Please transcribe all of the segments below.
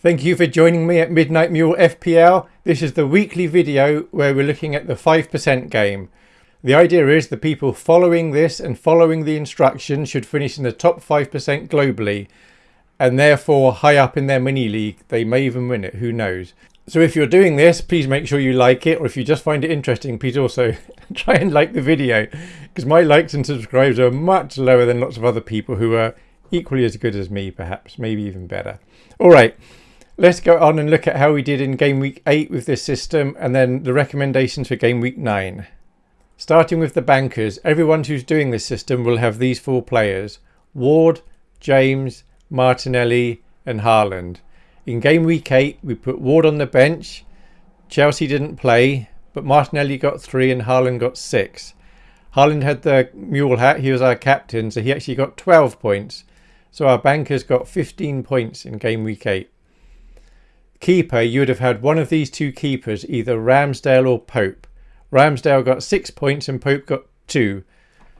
Thank you for joining me at Midnight Mule FPL. This is the weekly video where we're looking at the 5% game. The idea is the people following this and following the instructions should finish in the top 5% globally and therefore high up in their mini league. They may even win it, who knows. So if you're doing this, please make sure you like it or if you just find it interesting, please also try and like the video because my likes and subscribes are much lower than lots of other people who are equally as good as me perhaps, maybe even better. All right. Let's go on and look at how we did in game week 8 with this system and then the recommendations for game week 9. Starting with the bankers, everyone who's doing this system will have these four players. Ward, James, Martinelli and Haaland. In game week 8 we put Ward on the bench. Chelsea didn't play but Martinelli got 3 and Haaland got 6. Haaland had the mule hat, he was our captain so he actually got 12 points. So our bankers got 15 points in game week 8 keeper, you would have had one of these two keepers, either Ramsdale or Pope. Ramsdale got six points and Pope got two.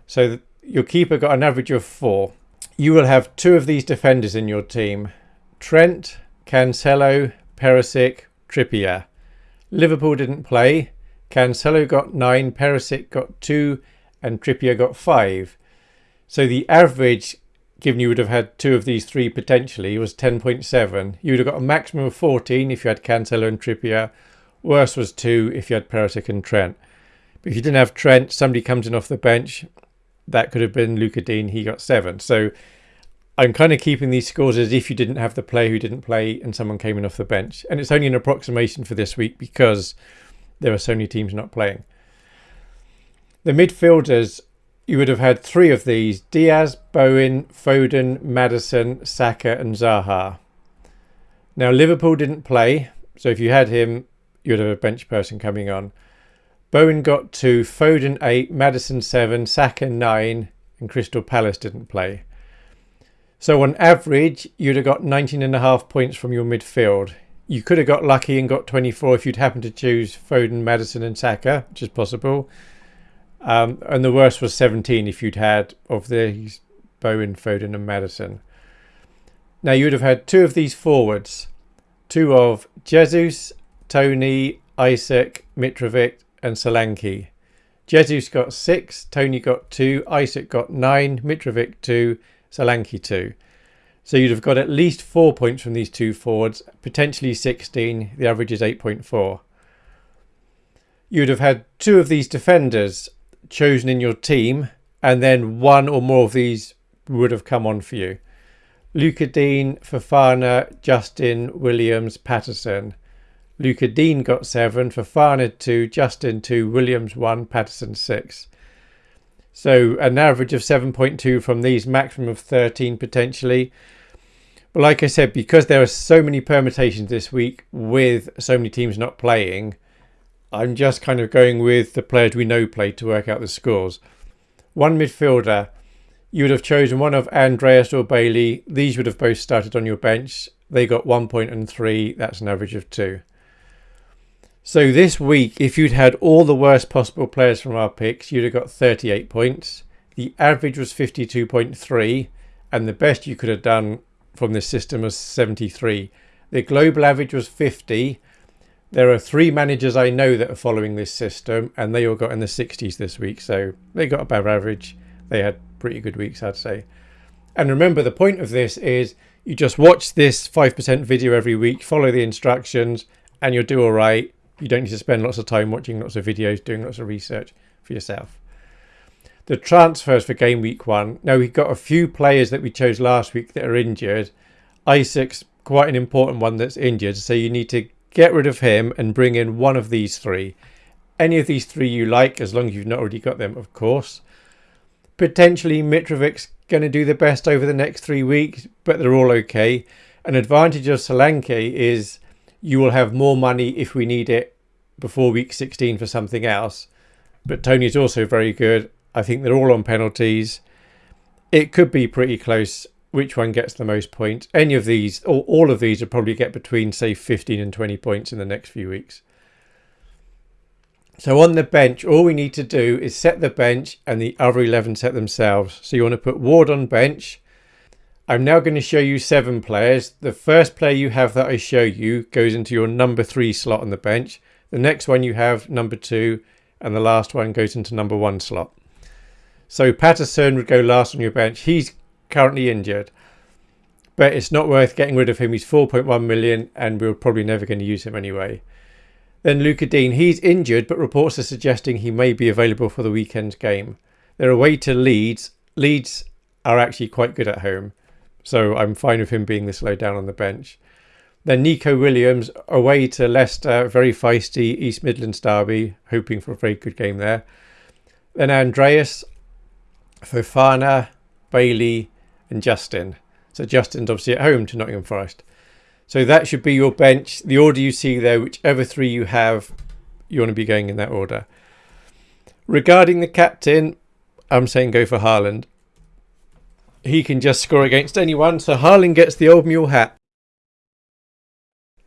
So your keeper got an average of four. You will have two of these defenders in your team. Trent, Cancelo, Perisic, Trippier. Liverpool didn't play. Cancelo got nine, Perisic got two, and Trippier got five. So the average given you would have had two of these three potentially, was 10.7. You would have got a maximum of 14 if you had Cancelo and Trippier. Worse was two if you had Perisic and Trent. But if you didn't have Trent, somebody comes in off the bench, that could have been Lucas Digne. he got seven. So I'm kind of keeping these scores as if you didn't have the player who didn't play and someone came in off the bench. And it's only an approximation for this week because there are so many teams not playing. The midfielders you would have had three of these Diaz, Bowen, Foden, Maddison, Saka, and Zaha. Now, Liverpool didn't play, so if you had him, you would have a bench person coming on. Bowen got two, Foden eight, Maddison seven, Saka nine, and Crystal Palace didn't play. So, on average, you'd have got 19 and a half points from your midfield. You could have got lucky and got 24 if you'd happened to choose Foden, Maddison and Saka, which is possible. Um, and the worst was 17 if you'd had of these Bowen, Foden, and Maddison. Now you would have had two of these forwards, two of Jesus, Toney, Isak, Mitrovic, and Solanke. Jesus got six, Toney got two, Isak got nine, Mitrovic two, Solanke two. So you'd have got at least four points from these two forwards, potentially 16. The average is 8.4. You'd have had two of these defenders, chosen in your team, and then one or more of these would have come on for you. Lucas Digne, Fofana, Justin, Williams, Patterson. Lucas Digne got seven, Fofana two, Justin two, Williams one, Patterson six. So an average of 7.2 from these, maximum of 13 potentially. But like I said, because there are so many permutations this week with so many teams not playing, I'm just kind of going with the players we know played to work out the scores. One midfielder, you would have chosen one of Andreas or Bailey. These would have both started on your bench. They got one point and three. That's an average of two. So this week, if you'd had all the worst possible players from our picks, you'd have got 38 points. The average was 52.3, and the best you could have done from this system was 73. The global average was 50, there are three managers I know that are following this system, and they all got in the 60s this week, so they got above average. They had pretty good weeks, I'd say. And remember, the point of this is you just watch this 5% video every week, follow the instructions, and you'll do all right. You don't need to spend lots of time watching lots of videos, doing lots of research for yourself. The transfers for game week one. Now, we've got a few players that we chose last week that are injured. Isak's quite an important one that's injured, so you need to get rid of him and bring in one of these three. Any of these three you like, as long as you've not already got them, of course. Potentially Mitrovic's going to do the best over the next three weeks, but they're all okay. An advantage of Solanke is you will have more money if we need it before week 16 for something else. But Toney's also very good. I think they're all on penalties. It could be pretty close which one gets the most points. Any of these, or all of these, will probably get between, say, 15 and 20 points in the next few weeks. So on the bench, all we need to do is set the bench and the other 11 set themselves. So you want to put Ward on bench. I'm now going to show you seven players. The first player you have that I show you goes into your number three slot on the bench. The next one you have number two and the last one goes into number one slot. So Patterson would go last on your bench. He's currently injured, but it's not worth getting rid of him. He's 4.1 million and we're probably never going to use him anyway. Then Lucas Digne, he's injured, but reports are suggesting he may be available for the weekend's game. They're away to Leeds. Leeds are actually quite good at home, so I'm fine with him being this low down on the bench. Then Neco Williams away to Leicester, very feisty East Midlands derby, hoping for a very good game there. Then Andreas, Fofana, Bailey, and Justin. So Justin's obviously at home to Nottingham Forest. So that should be your bench. The order you see there, whichever three you have, you want to be going in that order. Regarding the captain, I'm saying go for Haaland. He can just score against anyone, so Haaland gets the old mule hat.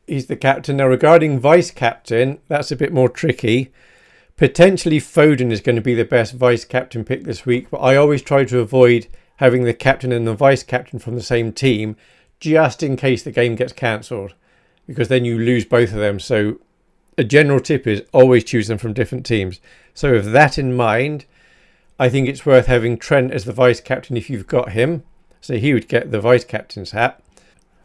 He's the captain. Now regarding vice captain, that's a bit more tricky. Potentially Foden is going to be the best vice captain pick this week, but I always try to avoid having the captain and the vice captain from the same team just in case the game gets cancelled because then you lose both of them. So a general tip is always choose them from different teams. So with that in mind, I think it's worth having Trent as the vice captain if you've got him. So he would get the vice captain's hat.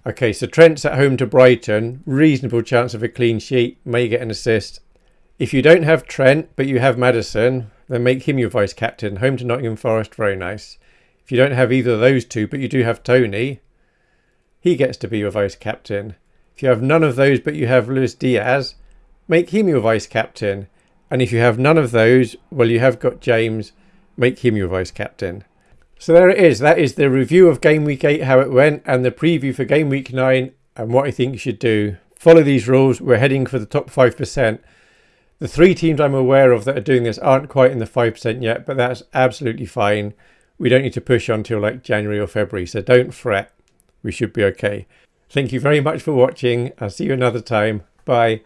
Okay, so Trent's at home to Brighton. Reasonable chance of a clean sheet. May get an assist. If you don't have Trent, but you have Maddison, then make him your vice captain. Home to Nottingham Forest, very nice. If you don't have either of those two, but you do have Toney, he gets to be your vice captain. If you have none of those, but you have Luis Diaz, make him your vice captain. And if you have none of those, well, you have got James, make him your vice captain. So there it is. That is the review of Game Week 8, how it went, and the preview for Game Week 9 and what I think you should do. Follow these rules. We're heading for the top 5%. The three teams I'm aware of that are doing this aren't quite in the 5% yet, but that's absolutely fine. We don't need to push on until like January or February, so don't fret. We should be okay. Thank you very much for watching. I'll see you another time. Bye.